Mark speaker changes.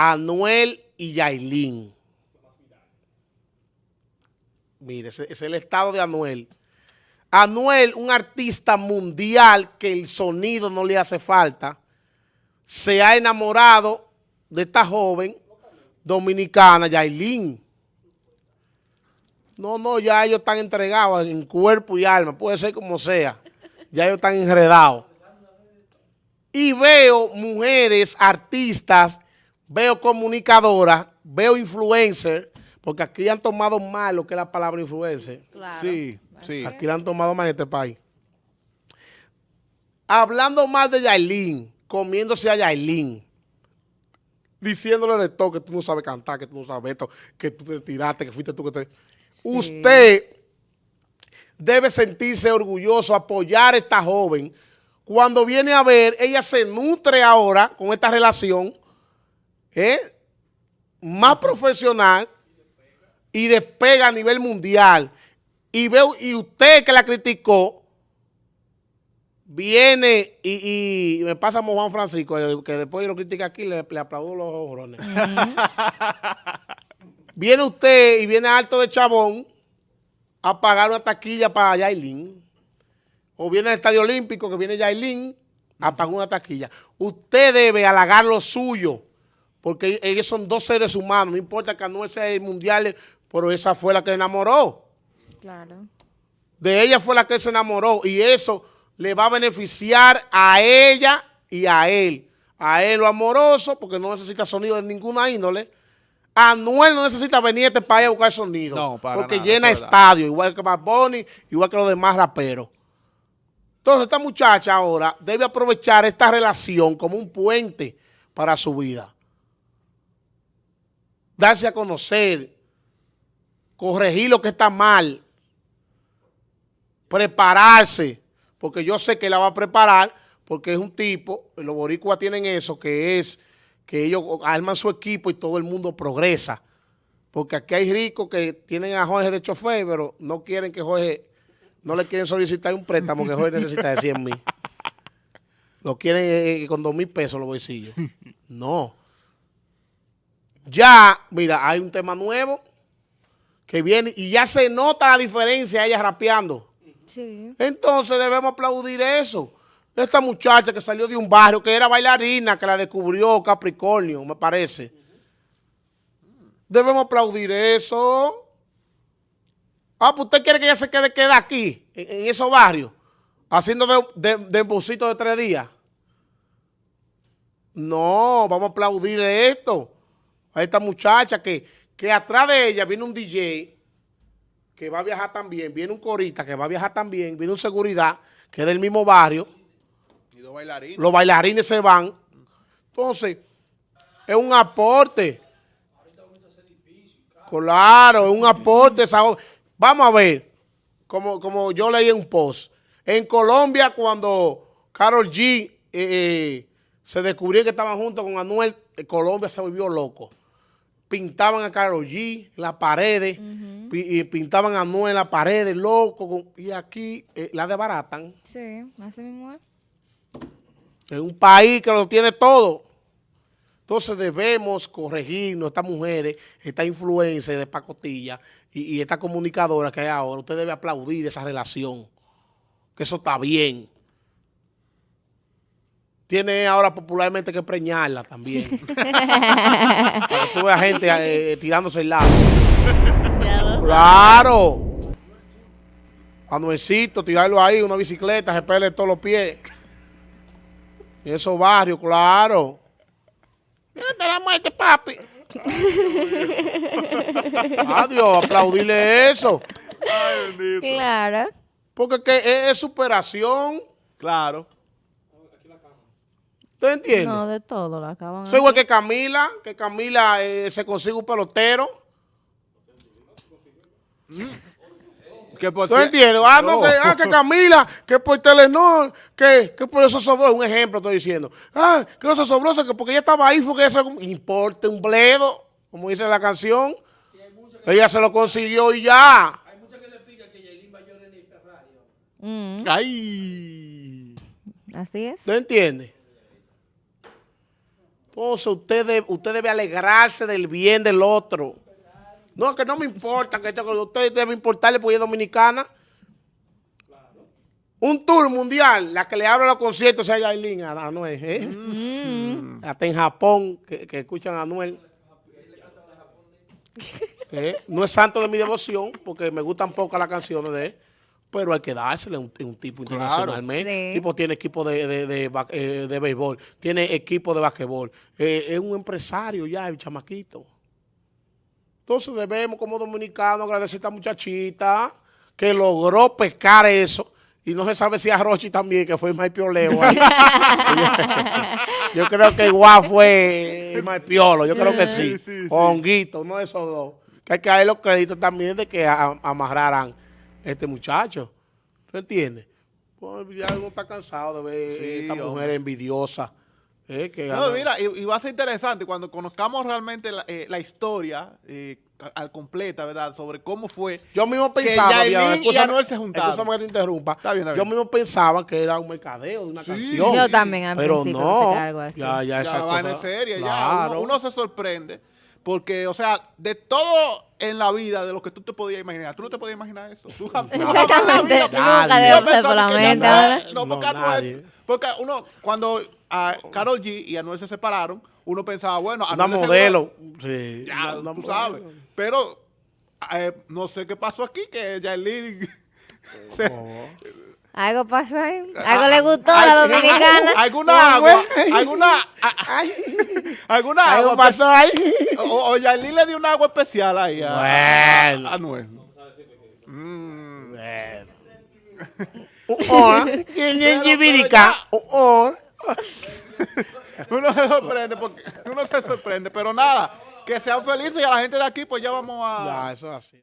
Speaker 1: Anuel y Yailin. Mire, ese es el estado de Anuel. Anuel, un artista mundial que el sonido no le hace falta, se ha enamorado de esta joven dominicana, Yailin. No, no, ya ellos están entregados en cuerpo y alma, puede ser como sea. Ya ellos están enredados. Y veo mujeres, artistas, veo comunicadoras, veo influencers, porque aquí han tomado mal lo que es la palabra influencer.
Speaker 2: Claro.
Speaker 1: Sí, sí. Aquí la han tomado mal en este país. Hablando mal de Yailin, comiéndose a Yailin, diciéndole de todo, que tú no sabes cantar, que tú no sabes esto, que tú te tiraste, que fuiste tú que te... Usted debe sentirse orgulloso, apoyar a esta joven. Cuando viene a ver, ella se nutre ahora con esta relación ¿eh? más profesional y despega a nivel mundial. Y veo, y usted que la criticó, viene y, y me pasa como Juan Francisco, que después yo lo critica aquí, le, le aplaudo los ojos. viene usted y viene alto de chabón a pagar una taquilla para Yailin. O viene al Estadio Olímpico, que viene Yailin, a pagar una taquilla. Usted debe halagar lo suyo, porque ellos son dos seres humanos. No importa que no sea el mundial, pero esa fue la que enamoró.
Speaker 2: Claro.
Speaker 1: De ella fue la que se enamoró y eso le va a beneficiar a ella y a él. A él lo amoroso, porque no necesita sonido de ninguna índole. Anuel no necesita venir a este país a buscar sonido.
Speaker 3: No, para
Speaker 1: porque
Speaker 3: nada,
Speaker 1: llena estadio, igual que Bad Bunny, igual que los demás raperos. Entonces, esta muchacha ahora debe aprovechar esta relación como un puente para su vida. Darse a conocer, corregir lo que está mal, prepararse, porque yo sé que la va a preparar, porque es un tipo, los boricuas tienen eso, que es que ellos arman su equipo y todo el mundo progresa. Porque aquí hay ricos que tienen a Jorge de chofer, pero no quieren que Jorge, no le quieren solicitar un préstamo que Jorge necesita de 100 mil. Lo quieren eh, con 2 mil pesos los bolsillos. No. Ya, mira, hay un tema nuevo que viene y ya se nota la diferencia ella rapeando.
Speaker 2: Sí.
Speaker 1: Entonces debemos aplaudir eso. Esta muchacha que salió de un barrio, que era bailarina, que la descubrió Capricornio, me parece. Debemos aplaudir eso. Ah, pues usted quiere que ella se quede, quede aquí, en, en esos barrios, haciendo de, de, de de tres días. No, vamos a aplaudirle esto a esta muchacha que, que atrás de ella viene un DJ que va a viajar también, viene un corista que va a viajar también, viene un seguridad que es del mismo barrio,
Speaker 3: Y dos bailarines.
Speaker 1: los bailarines se van. Entonces, es un aporte. Claro, es un aporte. Vamos a ver, como, como yo leí en un post. En Colombia, cuando Carol G eh, eh, se descubrió que estaban juntos con Anuel, eh, Colombia se volvió loco. Pintaban a Carol G en las paredes, y pintaban a Anuel en las paredes, loco. y aquí eh, la desbaratan.
Speaker 2: Sí, así mismo es.
Speaker 1: En un país que lo tiene todo. Entonces debemos corregirnos, estas mujeres, esta influencia de pacotilla y, y esta comunicadora que hay ahora. Usted debe aplaudir esa relación, que eso está bien. Tiene ahora popularmente que preñarla también. Para que tú veas gente eh, tirándose el lazo. Claro. A Nuecito, tirarlo ahí, una bicicleta, se pele todos los pies. En esos barrios, claro. Mira, te la muerte, papi. Adiós, aplaudirle eso.
Speaker 3: Ay, bendito.
Speaker 2: Claro.
Speaker 1: Porque que es superación.
Speaker 3: Claro.
Speaker 1: ¿Usted entiende?
Speaker 2: No, de todo la acaban.
Speaker 1: Soy igual que Camila, que Camila eh, se consigue un pelotero.
Speaker 3: Que por
Speaker 1: ¿Tú entiendes? Ah, no,
Speaker 3: No.
Speaker 1: que, ah, que Camila, que por Telenor, que, que por eso sobró. Un ejemplo estoy diciendo. Ah, que no se sobró, que porque ella estaba ahí, fue que ella se... Importe un bledo, como dice la canción. Ella se lo consiguió y ya.
Speaker 2: Mm,
Speaker 3: Ay.
Speaker 2: así es.
Speaker 1: ¿Tú entiendes? Entonces usted, de- usted debe alegrarse del bien del otro. No, que no me importa, que usted debe importarle porque es dominicana. Un tour mundial, la que le abre los conciertos sea Yailin a a Anuel, ¿eh?
Speaker 2: Mm.
Speaker 1: Hasta en Japón, que, que escuchan a Anuel. ¿Eh? No es santo de mi devoción, porque me gustan pocas las canciones de él, pero hay que dársele un, un tipo internacionalmente.
Speaker 2: Sí.
Speaker 1: Tipo tiene equipo de, de, de, eh, de béisbol, tiene equipo de basquetbol, eh, es un empresario ya, el chamaquito. Entonces debemos como dominicanos agradecer a esta muchachita que logró pescar eso. Y no se sabe si a Rochi también, que fue el Maipioleo. ahí. yo creo que igual fue el Maipiolo, yo creo que sí.
Speaker 3: Sí, sí,
Speaker 1: Honguito, no esos dos. Que hay que darle los créditos también de que a- amarraran este muchacho. ¿Tú entiendes? Pues ya uno está cansado de ver
Speaker 3: Sí,
Speaker 1: esta
Speaker 3: hombre.
Speaker 1: mujer envidiosa. eh, que
Speaker 3: No, mira, y, y va a ser interesante cuando conozcamos realmente la, eh, la historia eh, al completa, ¿verdad? Sobre cómo fue.
Speaker 1: Yo mismo
Speaker 3: Que
Speaker 1: pensaba,
Speaker 3: Yailin
Speaker 1: Diana,
Speaker 3: y Anuel se juntaron.
Speaker 1: escúchame que te interrumpa.
Speaker 3: Está bien, está
Speaker 1: Yo mismo pensaba que era un mercadeo de una
Speaker 3: Sí.
Speaker 1: canción.
Speaker 2: Yo también al
Speaker 1: Pero
Speaker 2: principio
Speaker 1: no,
Speaker 2: que algo así.
Speaker 1: ya, ya
Speaker 3: Ya
Speaker 1: esa
Speaker 3: la vaina
Speaker 1: cosa-
Speaker 3: es seria, ya.
Speaker 1: Claro.
Speaker 3: Uno, uno se sorprende. Porque, o sea, de todo en la vida, de lo que tú te podías imaginar, tú no te podías imaginar eso. Tú jamás
Speaker 2: Exactamente. Nunca por la mente,
Speaker 3: no- porque,
Speaker 1: No,
Speaker 3: Anuel- porque uno, cuando a Carol G y Anuel se separaron, uno pensaba, bueno,
Speaker 1: Una
Speaker 3: Anuel
Speaker 1: modelo. Sí.
Speaker 3: Ya,
Speaker 1: una-
Speaker 3: tú
Speaker 1: una
Speaker 3: sabes.
Speaker 1: modelo.
Speaker 3: Pero eh, no sé qué pasó aquí, que Yailin... se-
Speaker 2: Algo pasó ahí. Algo le gustó a la
Speaker 3: Ay,
Speaker 2: dominicana.
Speaker 3: ¿Alguna agua? ¿Alguna, a- alguna
Speaker 1: Algo
Speaker 3: agua?
Speaker 1: pasó ahí.
Speaker 3: O, o Yailin le dio un agua especial ahí a,
Speaker 1: Bueno.
Speaker 3: a Anuel. Mm.
Speaker 1: Bueno.
Speaker 3: Uno se sorprende, porque uno se sorprende, pero nada, que sean felices y a la gente de aquí, pues ya vamos a...
Speaker 1: Ya, eso es así.